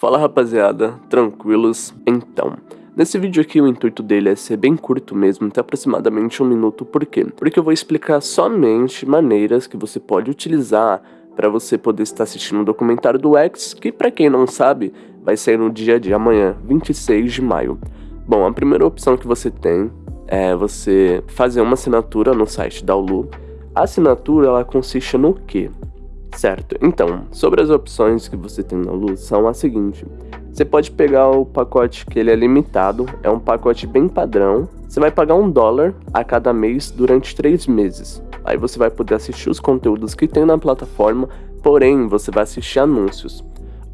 Fala rapaziada, tranquilos? Então, nesse vídeo aqui o intuito dele é ser bem curto mesmo, tem aproximadamente um minuto, por quê? Porque eu vou explicar somente maneiras que você pode utilizar para você poder estar assistindo o documentário do X, que para quem não sabe, vai sair no dia de amanhã, 26 de maio. Bom, a primeira opção que você tem é você fazer uma assinatura no site da Ulu. A assinatura, ela consiste no quê? Certo, então, sobre as opções que você tem na Luz são a seguinte. Você pode pegar o pacote que ele é limitado, é um pacote bem padrão. Você vai pagar um dólar a cada mês durante três meses. Aí você vai poder assistir os conteúdos que tem na plataforma, porém você vai assistir anúncios.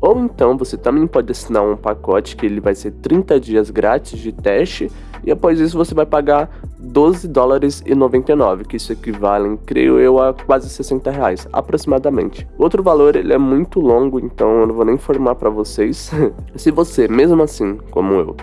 Ou então você também pode assinar um pacote que ele vai ser 30 dias grátis de teste e após isso você vai pagar 12 dólares e 99, que isso equivale, creio eu, a quase 60 reais, aproximadamente. Outro valor, ele é muito longo, então eu não vou nem informar para vocês. Se você, mesmo assim, como eu,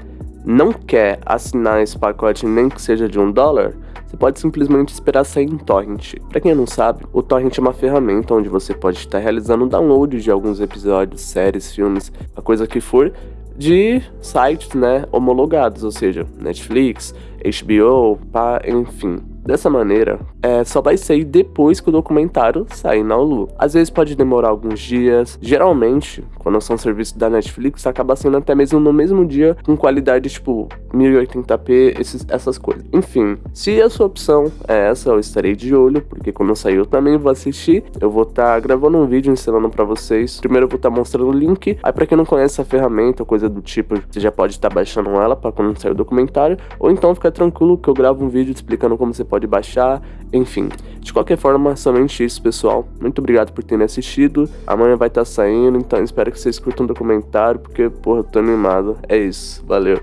não quer assinar esse pacote nem que seja de um dólar, você pode simplesmente esperar sair em torrent. Para quem não sabe, o torrent é uma ferramenta onde você pode estar realizando download de alguns episódios, séries, filmes, a coisa que for, de sites, né, homologados, ou seja, Netflix, HBO, pá, enfim. Dessa maneira, é, só vai sair depois que o documentário sair na Hulu. Às vezes pode demorar alguns dias. Geralmente, quando são serviços da Netflix, acaba sendo até mesmo no mesmo dia, com qualidade tipo 1080p, esses, essas coisas. Enfim, se a sua opção é essa, eu estarei de olho, porque quando sair eu também vou assistir. Eu vou estar tá gravando um vídeo ensinando para vocês. Primeiro eu vou estar tá mostrando o link. Aí para quem não conhece a ferramenta, coisa do tipo, você já pode estar tá baixando ela para quando sair o documentário. Ou então fica tranquilo que eu gravo um vídeo explicando como você pode baixar, enfim. De qualquer forma, somente isso, pessoal. Muito obrigado por terem assistido. Amanhã vai estar tá saindo, então espero que vocês curtam o documentário, porque, porra, eu tô animado. É isso, valeu.